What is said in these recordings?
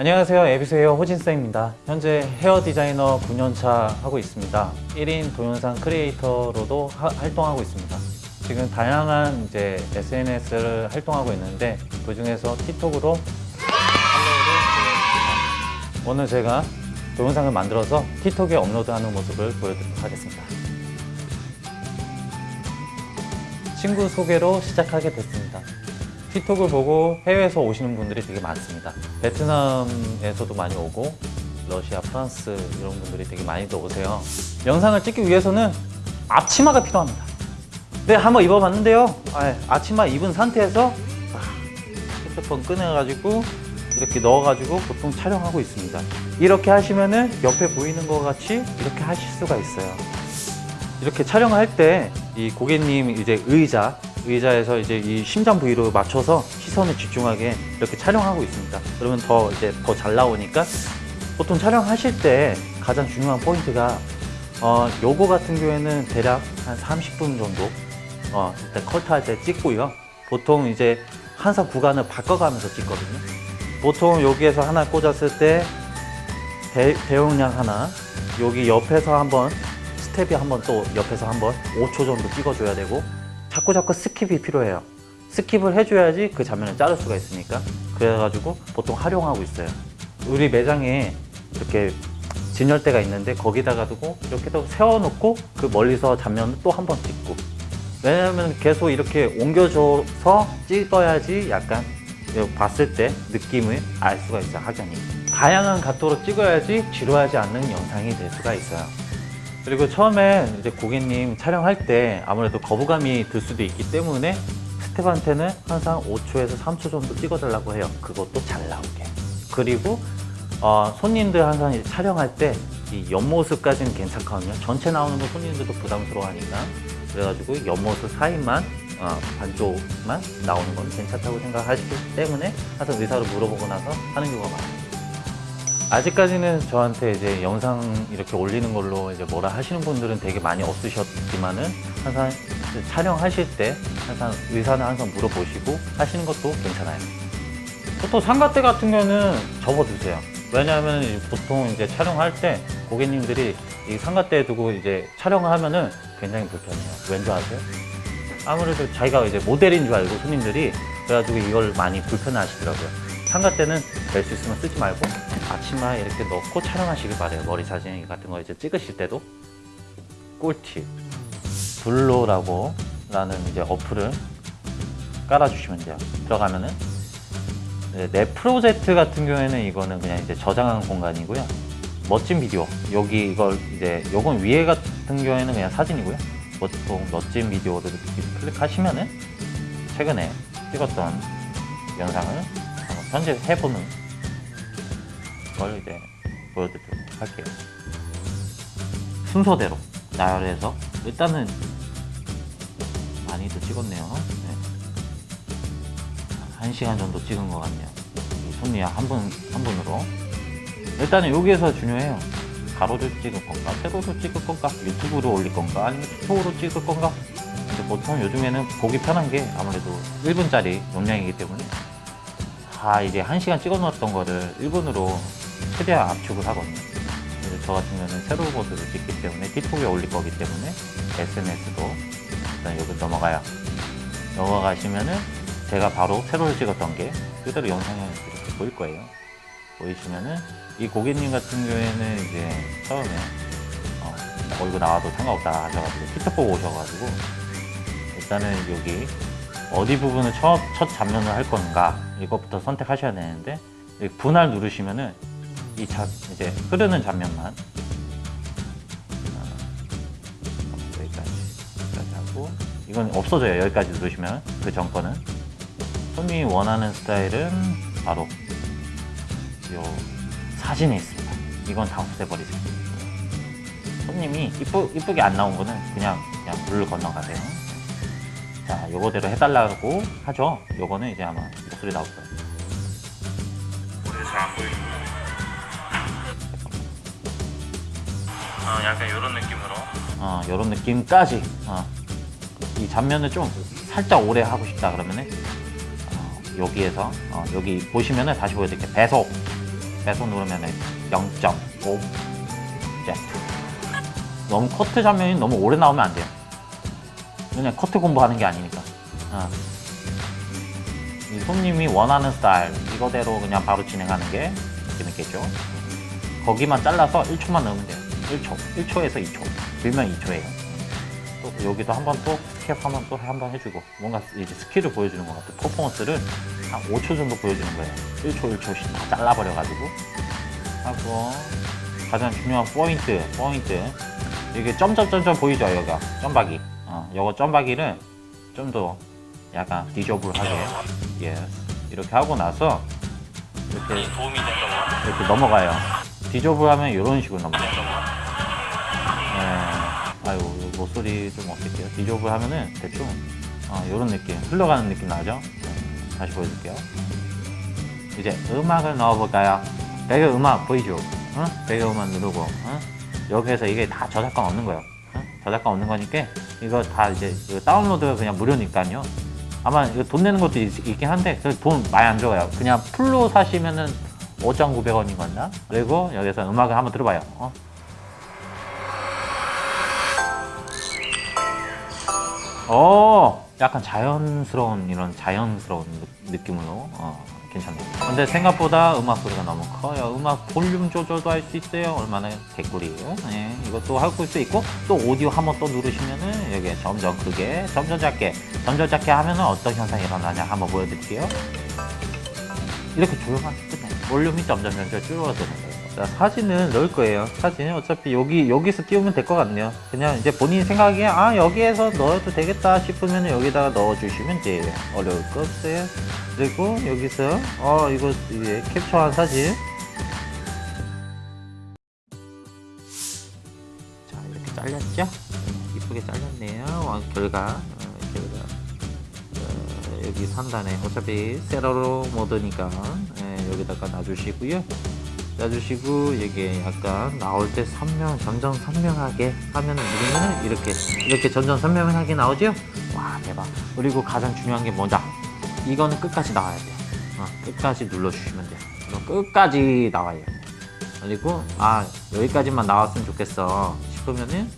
안녕하세요. 에비스 헤어 호진쌤입니다. 현재 헤어 디자이너 9년차 하고 있습니다. 1인 동영상 크리에이터로도 하- 활동하고 있습니다. 지금 다양한 이제 SNS를 활동하고 있는데 그 중에서 틱톡으로. 오늘 제가 동영상을 만들어서 틱톡에 업로드하는 모습을 보여드리도록 하겠습니다. 친구 소개로 시작하게 됐습니다 틱톡을 보고 해외에서 오시는 분들이 되게 많습니다. 베트남에서도 많이 오고 러시아, 프랑스 이런 분들이 되게 많이도 오세요. 영상을 찍기 위해서는 앞치마가 필요합니다. 네, 한번 입어봤는데요. 아, 앞치마 입은 상태에서 아, 핸드폰 꺼내가지고 이렇게 넣어가지고 보통 촬영하고 있습니다. 이렇게 하시면은 옆에 보이는 것 같이 이렇게 하실 수가 있어요. 이렇게 촬영할 때 이 고객님 이제 의자 의자에서 이제 이 심장 부위로 맞춰서 시선을 집중하게 이렇게 촬영하고 있습니다. 그러면 더 이제 더 잘 나오니까 보통 촬영하실 때 가장 중요한 포인트가 어 요거 같은 경우에는 대략 한 30분 정도 어 일단 컬트할 때 찍고요. 보통 이제 항상 구간을 바꿔가면서 찍거든요. 보통 여기에서 하나 꽂았을 때 대, 대용량 하나 여기 옆에서 한번 스텝이 한번 또 옆에서 한번 5초 정도 찍어줘야 되고 자꾸 자꾸 skip이 필요해요. skip을 해줘야지 그 장면을 자를 수가 있으니까. 그래가지고 보통 활용하고 있어요. 우리 매장에 이렇게 진열대가 있는데 거기다가 두고 이렇게 또 세워놓고 그 멀리서 장면을 또 한 번 찍고. 왜냐면 계속 이렇게 옮겨줘서 찍어야지 약간 봤을 때 느낌을 알 수가 있어요 확연히. 다양한 각도로 찍어야지 지루하지 않는 영상이 될 수가 있어요 그리고 처음에 이제 고객님 촬영할 때 아무래도 거부감이 들 수도 있기 때문에 스텝한테는 항상 5초에서 3초 정도 찍어달라고 해요. 그것도 잘 나오게. 그리고 어, 손님들 항상 촬영할 때 이 옆모습까지는 괜찮거든요. 전체 나오는 거 손님들도 부담스러워하니까. 그래가지고 옆모습 사이만 어, 반쪽만 나오는 건 괜찮다고 생각하시기 때문에 항상 의사를 물어보고 나서 하는 경우가 많아요 아직까지는 저한테 이제 영상 이렇게 올리는 걸로 이제 뭐라 하시는 분들은 되게 많이 없으셨지만은 항상 촬영하실 때 항상 의사는 항상 물어보시고 하시는 것도 괜찮아요. 보통 상가대 같은 경우는 접어두세요. 왜냐하면 보통 이제 촬영할 때 고객님들이 이 상가대에 두고 이제 촬영을 하면은 굉장히 불편해요. 왠지 아세요? 아무래도 자기가 이제 모델인 줄 알고 손님들이 그래가지고 이걸 많이 불편해 하시더라고요. 상가 때는 될 수 있으면 쓰지 말고 아침마에 이렇게 넣고 촬영하시길 바래요. 머리 사진 같은 거 이제 찍으실 때도 꿀팁 블로라고 라는 이제 어플을 깔아주시면 돼요. 들어가면은 네, 내 프로젝트 같은 경우에는 이거는 그냥 이제 저장한 공간이고요. 멋진 비디오 여기 이걸 이제 요건 위에 같은 경우에는 그냥 사진이고요. 보통 멋진 비디오를 클릭하시면은 최근에 찍었던 영상을 한번 편집해보는 걸 이제 보여드리도록 할게요. 순서대로 나열해서 일단은 많이도 찍었네요. 네. 한 시간 정도 찍은 것 같네요. 이 손님 한 분, 한 분으로. 일단은 여기에서 중요해요. 가로를 찍을 건가, 세로로 찍을 건가, 유튜브로 올릴 건가, 아니면 틱톡으로 찍을 건가. 보통 요즘에는 보기 편한 게 아무래도 1분짜리 용량이기 때문에 다 이제 1시간 찍어 놓았던 거를 1분으로 최대한 압축을 하거든요. 저 같은 경우는 세로 보드를 찍기 때문에 틱톡에 올릴 거기 때문에 SNS도 일단 여기 넘어가요. 넘어가시면은 제가 바로 세로를 찍었던 게 그대로 영상에 이렇게 보일 거예요. 보이시면은 이 고객님 같은 경우에는 이제 처음에 어, 얼굴 나와도 상관없다 하셔가지고 틱톡 보고 오셔가지고 일단은 여기 어디 부분을 첫, 첫 장면을 할 건가 이것부터 선택하셔야 되는데 분할 누르시면은 이 자, 이제 흐르는 장면만. 어, 여기까지, 여기까지 하고. 이건 없어져요. 여기까지 누르시면 그전 거는 손님이 원하는 스타일은 바로 요 사진에 있습니다. 이건 다 없애버리세요. 손님이 이쁘, 이쁘게 안 나온 거는 그냥 그냥 물을 건너가세요. 자, 요거대로 해달라고 하죠. 요거는 이제 아마 목소리 나올 거예요. 어, 약간 이런 느낌으로 어, 요런 느낌까지. 어. 이 잔면을 좀 살짝 오래 하고 싶다 그러면은 어, 여기에서 어, 여기 보시면은 다시 보여드릴게요. 배속 배속 누르면 0.5 Z 너무 커트 장면이 너무 오래 나오면 안 돼요 그냥 커트 공부하는 게 아니니까 어. 이 손님이 원하는 스타일 이거대로 그냥 바로 진행하는 게 재밌겠죠 거기만 잘라서 1초만 넣으면 돼요 1초 1초에서 2초. 길면 2초예요. 또 여기도 한 번 또 skip 한번 또 한 번 해주고 뭔가 이제 skill을 보여주는 것 같아 퍼포먼스를 한 5초 정도 보여주는 거예요. 1초 1초씩 다 잘라버려 가지고. 하고 가장 중요한 포인트 포인트. 이게 점점점점 보이죠 여기가? 점박이. 어, 요거 점박이를 좀 더 약간 visible하게. 예 이렇게 하고 나서 이렇게 도움이 이렇게 넘어가요. 디저블하면 이런 식으로 넘어가요. 예. 아유 목소리 좀 어떻게요. 디저블 하면은 대충 어, 이런 느낌 흘러가는 느낌 나죠? 네, 다시 보여줄게요. 이제 음악을 넣어볼까요? 배경 음악 보이죠? 응? 배경 음악 누르고 응? 여기에서 이게 다 저작권 없는 거예요. 응? 저작권 없는 거니까 이거 다 이제 이거 다운로드가 그냥 무료니까요. 아마 이거 돈 내는 것도 있, 긴 한데 그돈 많이 안 들어가요. 그냥 풀로 사시면은 5,900원인 건가? 그리고 여기서 음악을 한번 들어봐요 어? 어, 약간 자연스러운 이런 자연스러운 느- 느낌으로 어, 괜찮네요. 근데 생각보다 음악 소리가 너무 커요. 음악 볼륨 조절도 할 수 있어요. 얼마나 개꿀이에요. 네, 이것도 할수 있고 또 오디오 한 번 또 누르시면은 여기 점점 크게, 점점 작게, 점점 작게 하면은 어떤 현상이 일어나냐 한번 보여드릴게요. 이렇게 조용하게 끝나요. 볼륨이 점점 점점 줄어드는 거예요. 자, 사진을 넣을 거예요. 사진은 어차피 여기, 여기서 띄우면 될 것 같네요. 그냥 이제 본인 생각에, 아, 여기에서 넣어도 되겠다 싶으면 여기다가 넣어주시면 돼요. 어려울 거 없어요. 그리고 여기서, 어, 이거, 이제 캡처한 사진. 자, 이렇게 잘렸죠? 음, 이쁘게 잘렸네요. 어, 결과, 어, 결과. 어, 여기 상단에 어차피 세로로 모드니까 예, 여기다가 놔주시고요. 놔주시고 이게 약간 나올 때 선명 점점 선명하게 하면 누르면 이렇게 이렇게 점점 선명하게 나오죠? 와 대박. 그리고 가장 중요한 게 뭐냐? 이거는 끝까지 나와야 돼요. 어, 끝까지 눌러주시면 돼요. 그럼 끝까지 나와요. 그리고 아 여기까지만 나왔으면 좋겠어 싶으면은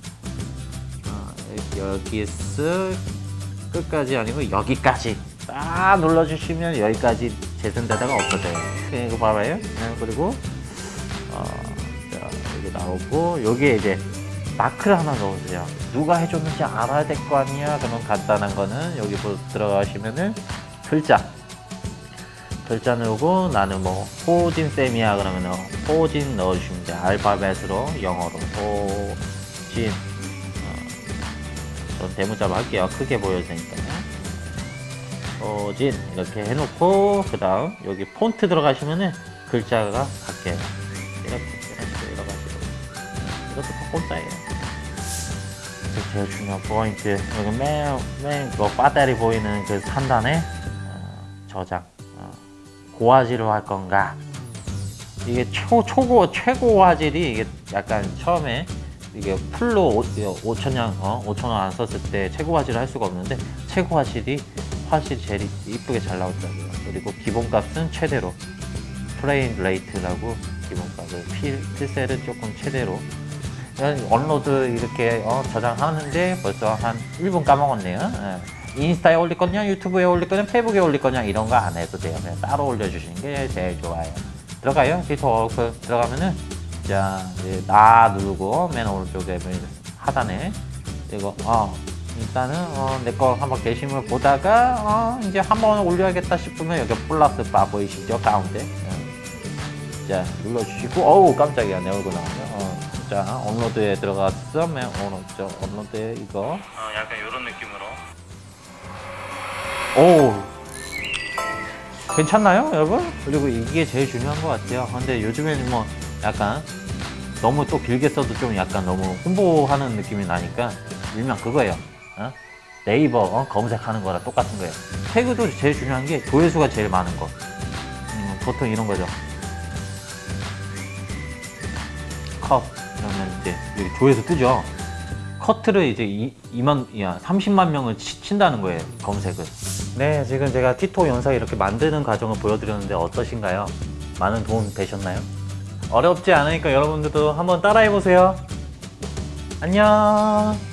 어, 여기서 끝까지 아니고 여기까지 딱 눌러주시면 여기까지 재생되다가 없어져요. 네, 이거 봐봐요. 네, 그리고 나오고 여기에 이제 마크를 하나 넣으세요. 누가 해줬는지 알아야 될 거 아니야. 그러면 간단한 거는 여기 보- 들어가시면은 글자 글자 넣고 나는 뭐 호진 쌤이야 그러면은 호진 넣어주시면 돼요. 알파벳으로 영어로 호진 전 대문자로 할게요. 크게 보여야 되니까요. 호진 이렇게 해놓고 그 다음 여기 폰트 들어가시면은 글자가 바뀌어요. 이렇게 이것도 다 공짜예요. 그 제일 중요한 포인트 여기 맨 맨그 배터리 보이는 그 상단에 어, 저장 어, 고화질로 할 건가 이게 초, 초고 최고 화질이 이게 약간 처음에 이게 풀로 5천냥 어, 5천 원 안 썼을 때 최고 화질을 할 수가 없는데 최고 화질이 화질이 제일 이쁘게 잘 나왔다고요. 그리고 기본값은 최대로 프레임 레이트라고 기본값을 필, 필셀은 조금 최대로 업로드 이렇게 어, 저장하는데 벌써 한 1분 까먹었네요. 예. 인스타에 올릴 거냐, 유튜브에 올릴 거냐, 페이스북에 올릴 거냐 이런 거 안 해도 돼요. 그냥 따로 올려주시는 게 제일 좋아요. 들어가요. 디토 워크 들어가면은 자 이제 나 누르고 맨 오른쪽에 맨 하단에 이거 어 일단은 어, 내거 한번 게시물 보다가 어, 이제 한번 올려야겠다 싶으면 여기 플러스 바 보이시죠 가운데 예. 자 눌러주시고 어우 깜짝이야 내 얼굴 나오네 어, 자 업로드에 들어갔어 맨 오른쪽 업로드에 이거. 어, 약간 이런 느낌으로. 오 괜찮나요 여러분? 그리고 이게 제일 중요한 것 같아요. 근데 요즘에는 뭐 약간 너무 또 길게 써도 좀 약간 너무 홍보하는 느낌이 나니까 일명 그거예요. 어? 네이버 어? 검색하는 거랑 똑같은 거예요. 태그도 제일 중요한 게 조회수가 제일 많은 거. 음, 보통 이런 거죠. 여기 조회수 뜨죠 커트를 이제 2, 만 야, 30만 명을 치, 친다는 거예요 검색을 네 지금 제가 티토 영상 이렇게 만드는 과정을 보여드렸는데 어떠신가요? 많은 도움 되셨나요? 어렵지 않으니까 여러분들도 한번 따라해 보세요. 안녕.